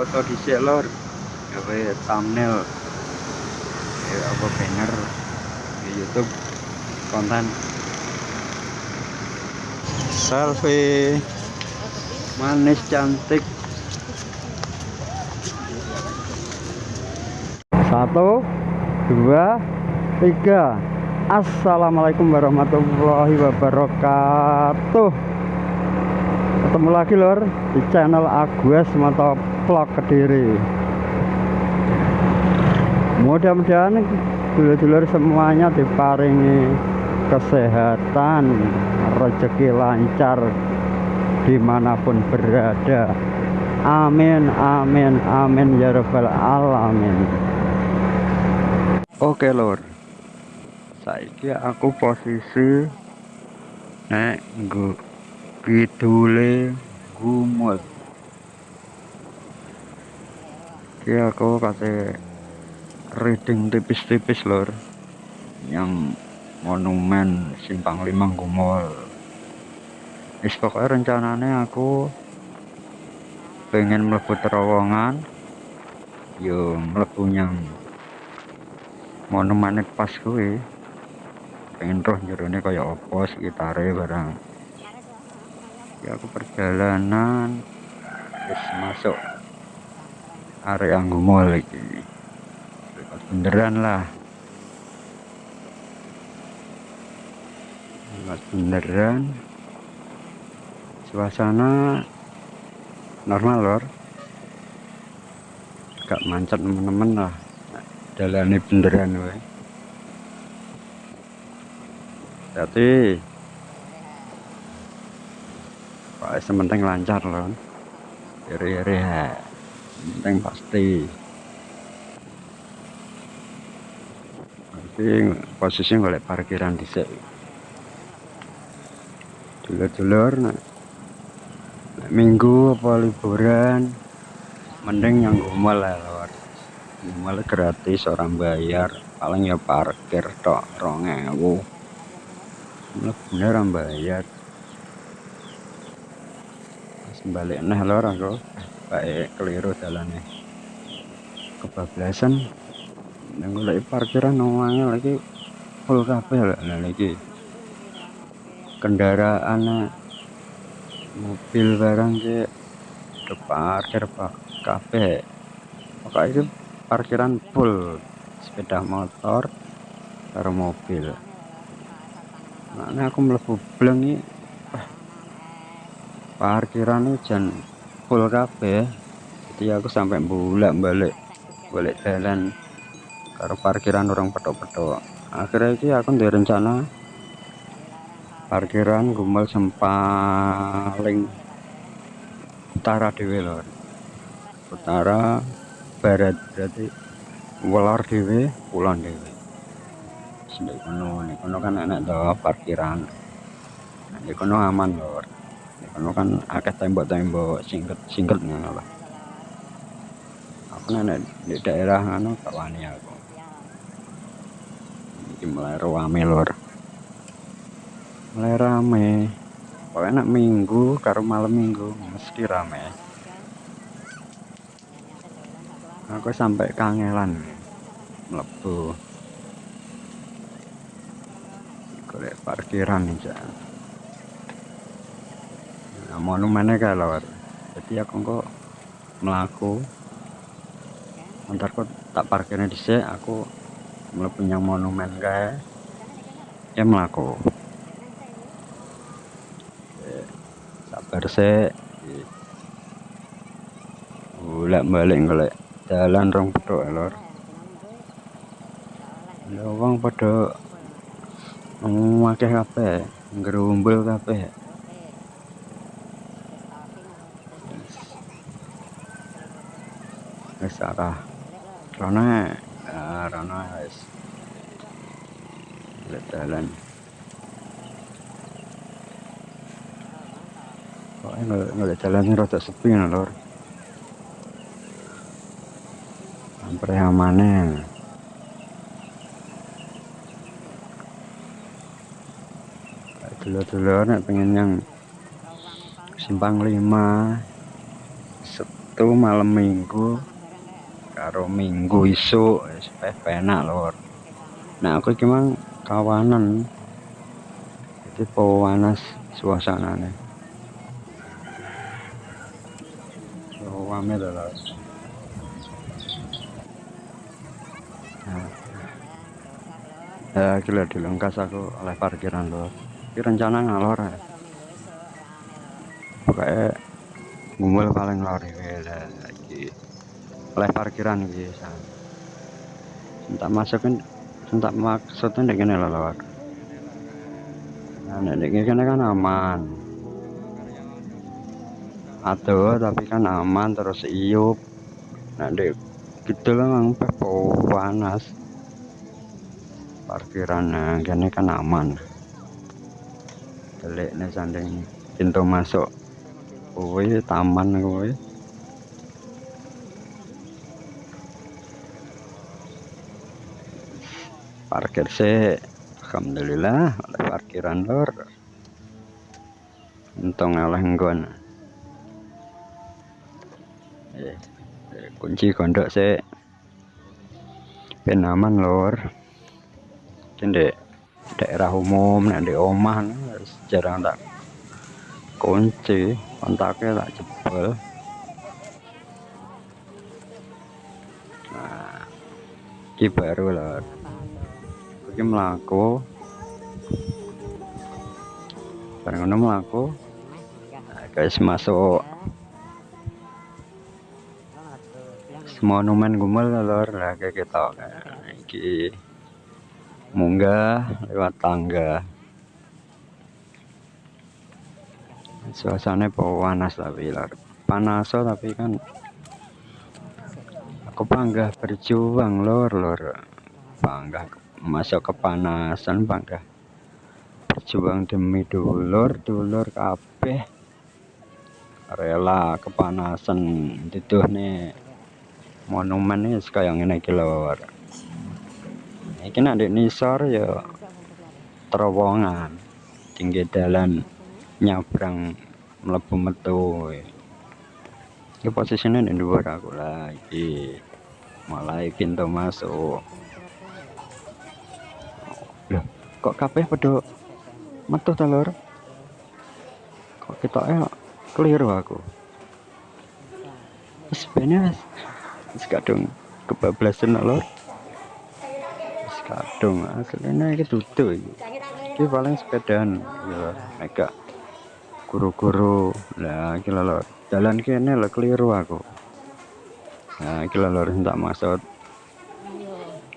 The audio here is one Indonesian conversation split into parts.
foto di lor gawe thumbnail. Ya apa banner. Di YouTube. Konten. Selfie. Manis cantik. Satu dua tiga. Assalamualaikum warahmatullahi wabarakatuh. Ketemu lagi lor di channel Agus Moto Vlog Kediri. Mudah-mudahan dulur-dulur semuanya diparingi kesehatan rezeki lancar di mana pun berada. Amin amin amin ya rabbal alamin. Oke lor saiki aku posisi nek nggo kidule gumut iki aku kasih reading tipis-tipis lor. Yang monumen simpang lima gumul is pokoknya rencananya aku pengen melebu terowongan. Yo melebu yang monumen pas gue pengen roh jerone kayak opo sekitare barang. Ya aku perjalanan. Terus masuk Gumul lagi bebas beneran lah. Bebas beneran suasana normal lor. Gak mancet temen-temen lah. Jalani beneran we jadi Pak sementing lancar loh. Iri-iri. Penting pasti. Nanti posisi golek parkiran dhisik. Dulur-dulur. Minggu apa liburan mending yang gumal lah lor. Gratis orang bayar paling ya parkir tok 2000. Bener bayar balik nah lor aku baik keliru jalannya. Kebablasan. Yang lagi parkiran nomornya lagi full kabeh lah lagi kendaraan mobil barang ke parkir pak. Kafe maka itu parkiran full. Sepeda motor karo mobil. Nah aku melebu bleng parkiran hujan full kabeh. Jadi aku sampai bulan balik jalan karena parkiran orang petok-petok. Akhirnya ini aku dari rencana parkiran gumbal sempaling utara dewe lor utara barat berarti welor dewe pulang dewe sedek kono kono kan enak doa parkiran. Di kono aman lor karena kan akeh tembok-tembok singket-singket ngono lah aku nenek di daerah ngono tak wani aku. Ini mulai rame lor mulai rame. Pokoknya nak minggu karo malam minggu mesti rame. Aku sampai kangelan melebu golek parkiran nih jangan monumennya lewat jadi aku kok melaku. Ntar kok tak parkirnya di sini aku punya monumen kayak ya melaku. Sabar sih bolak balik ngolek jalan rong pedok lor ya wong pada memakai kafe ngerumbul kafe wis arah rona ah, rona wis dalan. Kok nggak jalan rada sepi ya lor hampir amannya dulu-dulu nek pengen yang simpang lima Sabtu malam minggu karo minggu isuk wis penak lor. Nah aku iki kawanan. Jadi panas suasananya lho lor. Nah, ya gila dilengkas aku oleh parkiran lor. Ini rencana ngalor ya pokoknya gumbel paling lor ini lagi oleh parkiran gitu entah masukin entah maksudnya gini loh lor nah ini kan aman. Aduh tapi kan aman terus iup. Nah dek gitu lah mang panas parkiran gini kan aman. Delik nih sanding pintu masuk. Kuwi taman kuwi parkir sih. Alhamdulillah ada parkiran lor untung oleh nggon. Eh, kunci kondok sih. Penaman lor cendek daerah umum nanti omah jarang tak kunci. Kontaknya tak jebol. Nah ini baru lah ini melaku bareng ngono melaku nah, guys masuk. Monumen gumel lor. Lah kayak kita nah, ini munggah lewat tangga. Suasana panas tapi lor. Panas tapi kan aku bangga berjuang lor lor. Bangga masuk kepanasan bangga berjuang demi dulur dulur kabeh. Rela kepanasan itu nih. Monumen ini kayak ini lor ini nanti nisor ya terowongan. Tinggi jalan nyabrang mlebu metu. Ini posisinya di luar aku lagi mulai pintu masuk loh kok kabeh pada metu telur kok kita keliru aku? Sebenarnya wis. Kadung kebablasan lor wis kadung aslinya iki duduk iki. Iki paling sepedaan ya mega. Guru-guru. Lah iki lho jalan kene lho keliru aku. Nah iki lho tak maksud.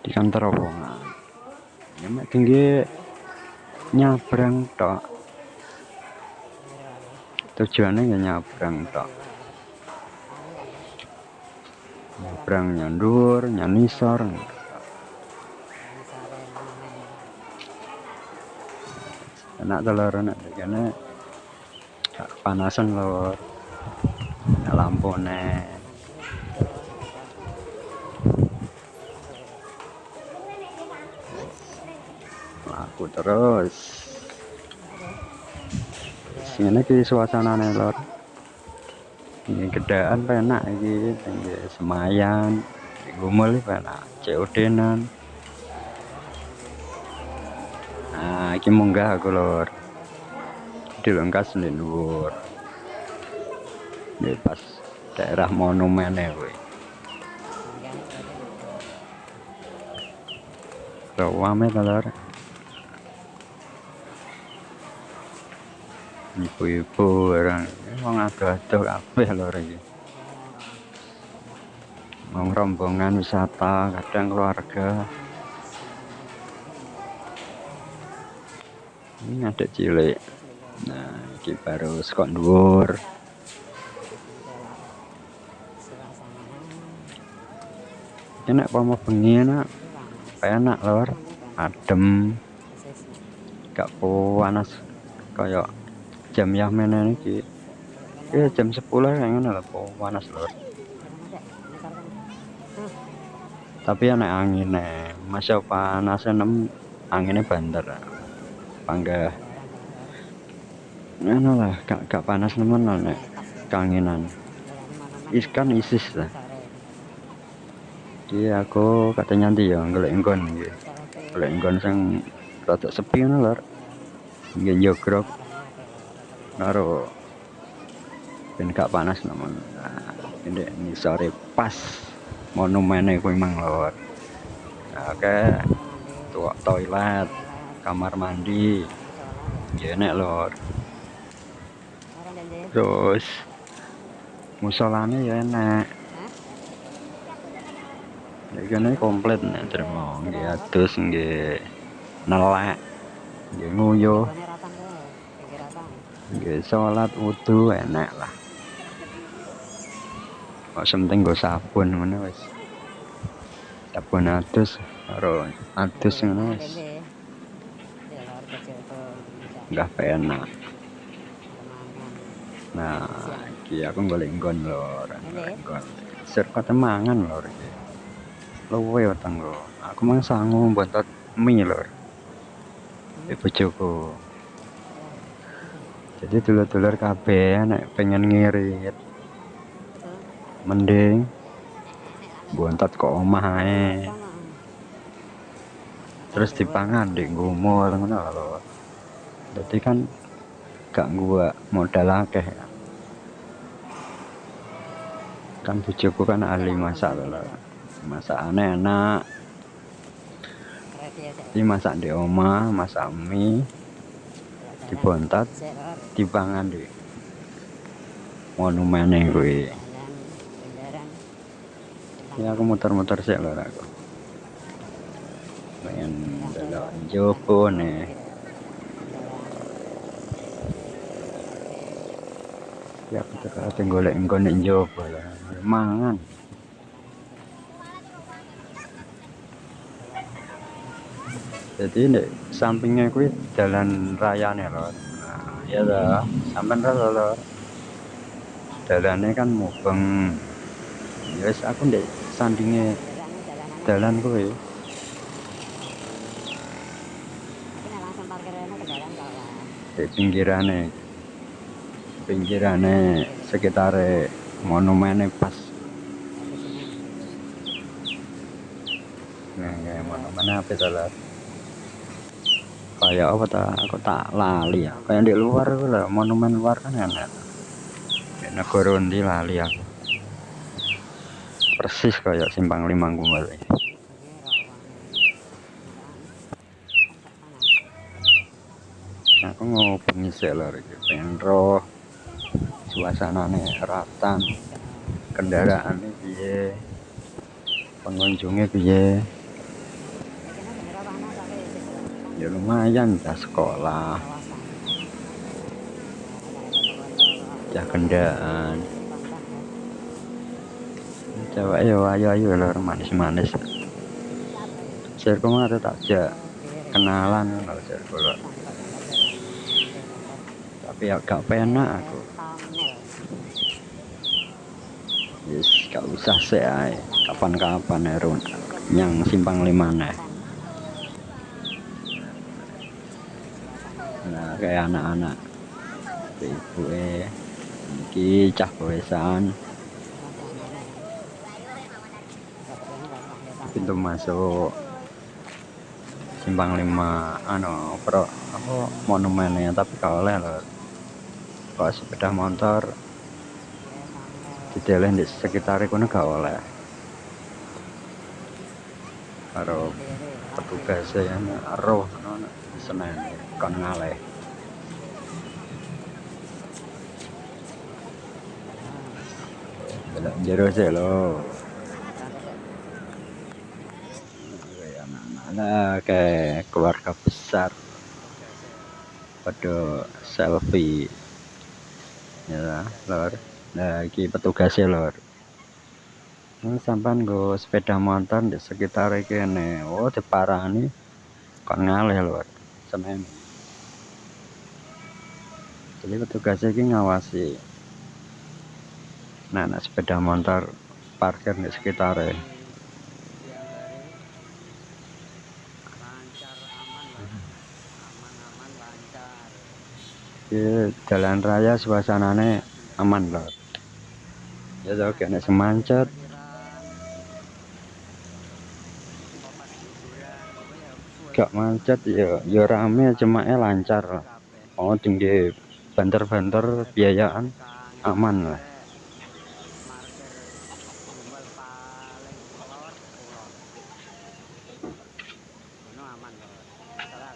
Di kantor rombongan ya mek tinggi nyabrang tok. Tujuannya ya nyabrang tok. Nyabrang nyandur nyanisor enak telur enak karena panasan lor. Lampu nih aku terus. Sini ki suasana nih lor. Ini gedaan penak ini tinggi semayan gumul penak COD-nan nah ini munggah aku lor. Dilengkas di luar. Ini pas daerah monumen ya rawame telur ibu-ibu orang emang ada-ada kabeh lor iki mau rombongan wisata kadang keluarga. Ini ada cilik. Nah ini baru sekon dhuwur. Enak mau bengi enak? Enak lor. Adem. Gak panas kayak jam yamen ini ya jam 10 yang ngono lho panas lor tapi enak angin masa panas nem anginnya banter panggah. Ngono lah gak, gak panas nemen nek. Kangenan. Ikan ISIS lah. Jadi aku katanya nanti ya golek enggon golek enggon sing rada sepi ngono lho nggih jogrok karo ben gak panas namun nah, ini sore pas monumennya kuwi mang lho nah, oke. Tuh toilet kamar mandi. Ya enak lor terus musolane ya enak. Ya kene komplit nih terima terus nggih. Nelek. Nggih nguyuh nggih salat wudu enak lah. Kok penting go sabun ngono wis. Sabun adus karo adus ngono wis. Enggak enak. Nah iki aku golek nggon lho nggon. Serta temangan lho iki. Luwe tanggo aku mang sangu bontot mie lho di bojoku jadi dulur-dulur kabeh nek pengen ngirit. Mending bontot kok omah ae. Terus dipangan di ngumur ngono lho. Jadi kan gak gua modal akeh. Kan bojoku kan ahli masak lho masak aneh enak ini masak di oma masak mie dibontat dipangan di monumen gue ya aku muter-muter sih lho aku pengen delok jopo nih ya kita kate golek nek njaba lah. Mangan jadi nek sampingnya kuwi jalan raya nih loh nah, ya lah sampean ra lho dalane kan mubeng. Ya wis aku ndek sandinge dalan kuwi. Di pinggirane. Pinggirane sekitar monumennya pas. Nah kayak monumen apa itu lah kayak apa tak aku tak lali ya? Kayak di luar lah monumen luar kan enak. Di negara di lali aku? Persis kayak simpang lima kembali aku mau pengisi lagi pengen roh. Suasanane ratan. Kendaraan piye? Pengunjungnya piye ya lumayan ya sekolah. Ya kendaan. Coba ayo ayo ayo lor manis-manis. Sirku mah tak aja kenalan kalau sirku tapi ya gak penak aku. Yes gak usah sih kapan-kapan ya yang simpang lima nih nah kayak anak-anak. Ibu eh. Ini cah bewesan. Pintu masuk. Simpang lima ano pro apa monumennya tapi kalau oleh kalau sepeda motor di jalan di sekitar itu gak oleh. Karo petugas ya roh senen kon ngaleh jero sih lo anak-anak kayak keluarga besar. Pada selfie. Ya lor. Lagi petugasnya lor. Ini sampan go sepeda motor di sekitar ini. Oh diparani. Kok ngalih lor. Semen. Jadi petugasnya ini ngawasi nah, nah sepeda motor parkir di sekitar jalan raya suasananya aman loh ya tau kena semancet. Gak macet ya ya rame cuma eh lancar oh tinggi banter-banter biayaan aman lah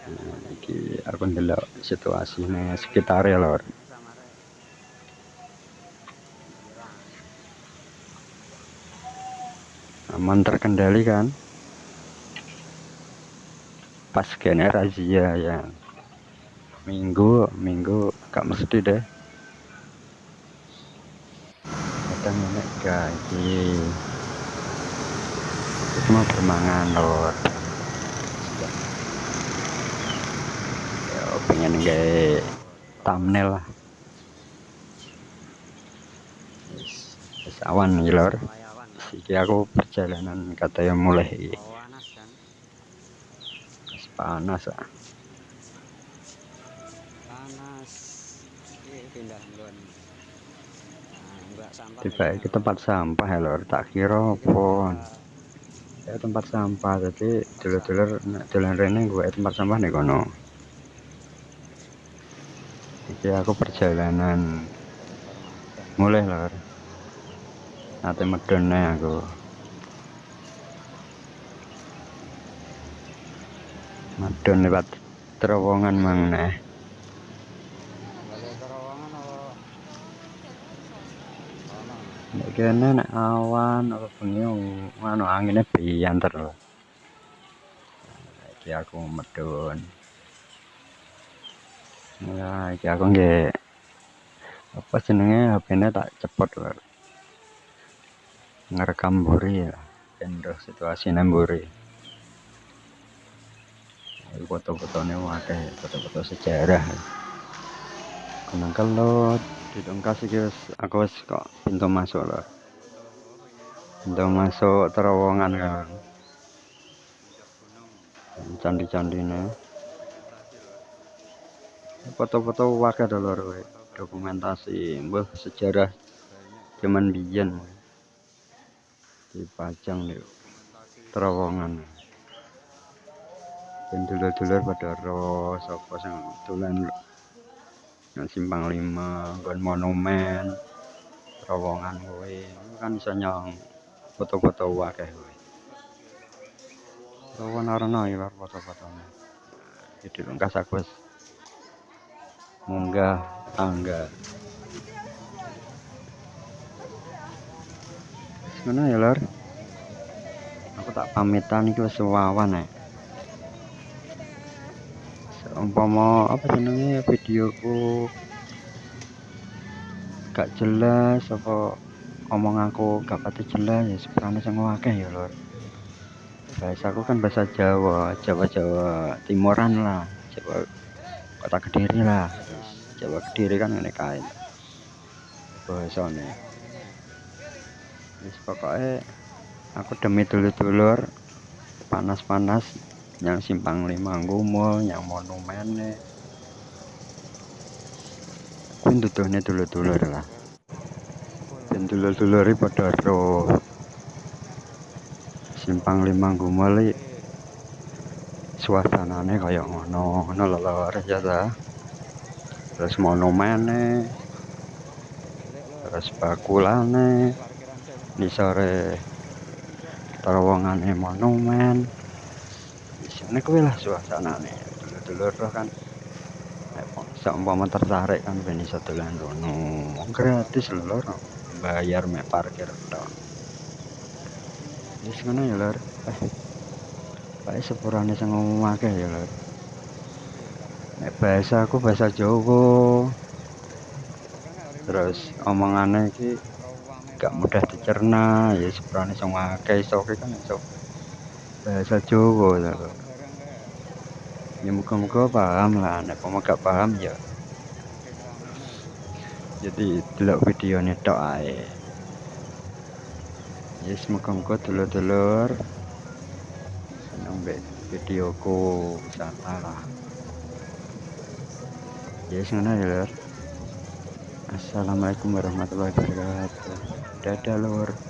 nah, iki aku ndelok sekitar ya lor. Aman terkendali kan? Pas kene razia ya. Minggu minggu gak mesti deh. Kadang ini gaji. Bermangan lor ya pengen gak thumbnail lah. Yes, awan nih lor. Iki aku perjalanan katanya mulai. Panas ah. Panas. Pindah nah, tiba ke tempat sampah ya lor. Tak kira pun ya tempat sampah. Jadi dulur-dulur jalan rene gue tempat sampah nih kono jadi aku perjalanan mulai lor nanti medonnya aku Madon lewat terowongan mang nah. Kene nek awan apa bengi anu angine bianter lho. Iki aku medun. Ya, iki aku nggih apa jenenge HP-ne tak cepet lho. Ngerekam mburi ya. Ben situasi mburi foto-fotonya wakai foto-foto sejarah kenang kalau di dongkas guys aku kok pintu masuk loh pintu masuk terowongan kan candi-candi foto-foto wakai dulu dokumentasi mbah sejarah zaman biyen. Dipajang nih terowongan. Dan dulur-dulur pada ro sapa sing dolan nang simpang lima nggon monumen terowongan kowe. Kan bisa nyong foto-foto wakeh kowe. Terowongan arena ya foto-fotone jadi lengkas aku munggah tangga. Mana ya lor? Aku tak pamitan itu sewawan ya umpama apa jenenge videoku gak jelas apa ngomong aku gak pati jelas ya sebenarnya sing akeh ya lor. Bahasa aku kan bahasa Jawa Jawa Jawa Timuran lah Jawa kota Kediri lah Jawa Kediri kan ini kain bahasanya wis pokoknya aku demi dulur-dulur panas-panas yang simpang lima gumo yang monumen kun tutuhnya dulu-dulu lah. Dan dulu-dulu pada ro simpang lima gumo suasananya kayak ngono ngono lelawar ya ta terus monumen terus bakulane ini sore terowongan monumen ini kuwi lah suasana nih dulur-dulur roh kan. Seumpama tertarik kan iso dolan kono. Gratis lho bayar mek parkir tok. Wis ngono ya lor. Eh sepurane sing ngomong akeh ya lor nek bahasa aku bahasa Jawa. Terus omongannya iki gak mudah dicerna. Ya sepurane sing akeh iso kan iso bahasa Jawa lho ya muka-muka paham lah. Nek mau gak paham ya. Jadi delok video tok ae. Ya yes, muka-muka dulur-dulur. Seneng be videoku. Wisata lah yes, ngono ya lur. Assalamualaikum warahmatullahi wabarakatuh. Dada lur